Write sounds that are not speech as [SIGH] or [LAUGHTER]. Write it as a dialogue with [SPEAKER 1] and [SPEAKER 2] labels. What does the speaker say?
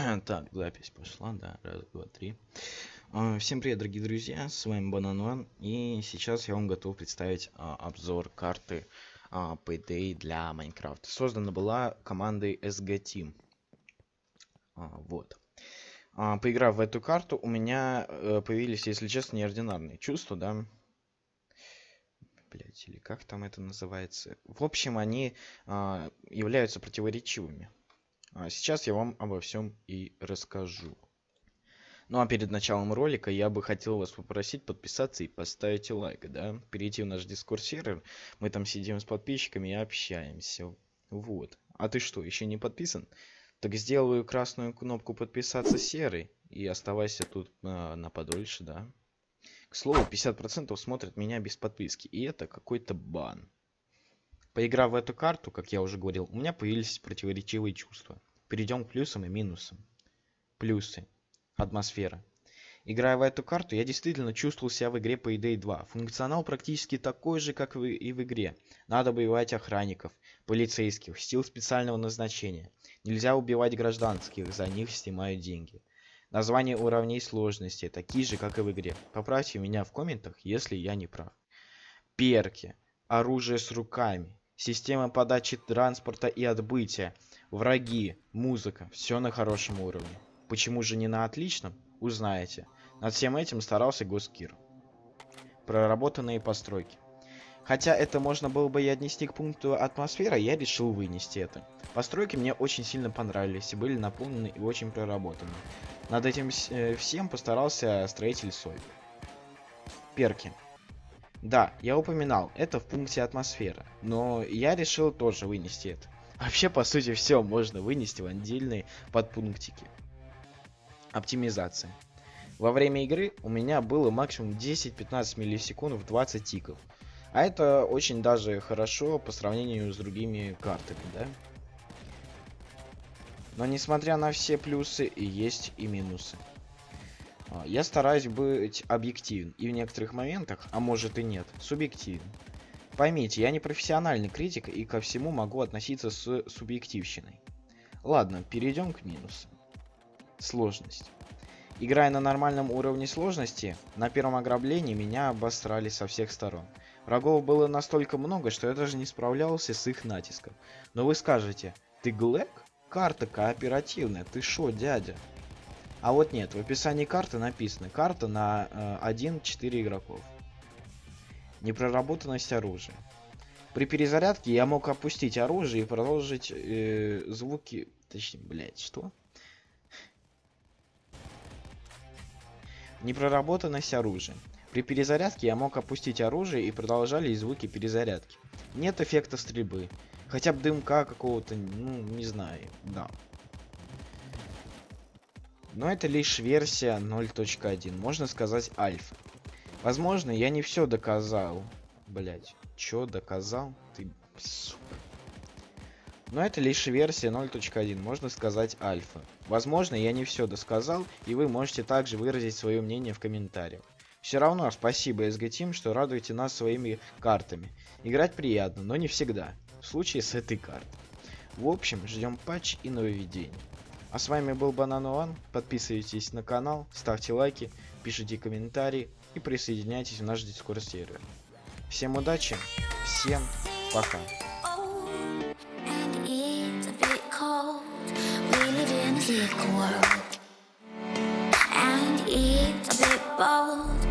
[SPEAKER 1] [CLEARS THROAT] Так, запись пошла, да, раз, два, три. А, всем привет, дорогие друзья, с вами Банануан, и сейчас я вам готов представить а, обзор карты а, Payday для Майнкрафта. Создана была командой SG Team. А, вот. А, поиграв в эту карту, у меня а, появились, если честно, неординарные чувства, да. Блять, или как там это называется. В общем, они а, являются противоречивыми. А сейчас я вам обо всем и расскажу. Ну а перед началом ролика я бы хотел вас попросить подписаться и поставить лайк, да? Перейти в наш дискорд сервер, мы там сидим с подписчиками и общаемся. Вот. А ты что, еще не подписан? Так сделаю красную кнопку подписаться серой и оставайся тут а, на подольше, да? К слову, 50% смотрят меня без подписки, и это какой-то бан. Поиграв в эту карту, как я уже говорил, у меня появились противоречивые чувства. Перейдем к плюсам и минусам. Плюсы. Атмосфера. Играя в эту карту, я действительно чувствовал себя в игре Payday 2. Функционал практически такой же, как и в игре. Надо убивать охранников, полицейских, сил специального назначения. Нельзя убивать гражданских, за них снимают деньги. Названия уровней сложности такие же, как и в игре. Поправьте меня в комментах, если я не прав. Перки. Оружие с руками система подачи транспорта и отбытия, враги, музыка, все на хорошем уровне. Почему же не на отличном? Узнаете. Над всем этим старался Госкир. Проработанные постройки. Хотя это можно было бы и отнести к пункту атмосфера, я решил вынести это. Постройки мне очень сильно понравились и были наполнены и очень проработаны. Над этим э, всем постарался строитель Сой. Перки. Да, я упоминал, это в пункте атмосфера, но я решил тоже вынести это. Вообще, по сути, все можно вынести в отдельные подпунктики. Оптимизация. Во время игры у меня было максимум 10-15 миллисекунд в 20 тиков. А это очень даже хорошо по сравнению с другими картами, да? Но несмотря на все плюсы, есть и минусы. А, я стараюсь быть объективен и в некоторых моментах, а может и нет, субъективен. Поймите, я не профессиональный критик и ко всему могу относиться с субъективщиной. Ладно, перейдем к минусам. Сложность. Играя на нормальном уровне сложности, на первом ограблении меня обосрали со всех сторон. Врагов было настолько много, что я даже не справлялся с их натиском. Но вы скажете, ты Глэк? Карта кооперативная, ты шо, дядя? А вот нет, в описании карты написано карта на э, 1-4 игроков. Непроработанность оружия. При перезарядке я мог опустить оружие и продолжить э, звуки... Точнее, блять, что? Непроработанность оружия. При перезарядке я мог опустить оружие и продолжали звуки перезарядки. Нет эффекта стрельбы. Хотя бы дымка какого-то, ну, не знаю, да. Но это лишь версия 0.1, можно сказать альфа. Возможно, я не все доказал. Блять, чё доказал? Ты, сука. Но это лишь версия 0.1, можно сказать альфа. Возможно, я не все досказал, и вы можете также выразить свое мнение в комментариях. Все равно спасибо SG Team, что радуете нас своими картами. Играть приятно, но не всегда. В случае с этой картой. В общем, ждем патч и нововведений. А с вами был Банан. Подписывайтесь на канал, ставьте лайки, пишите комментарии и присоединяйтесь в наш дискорд сервер. Всем удачи, всем пока. And it's a bit bold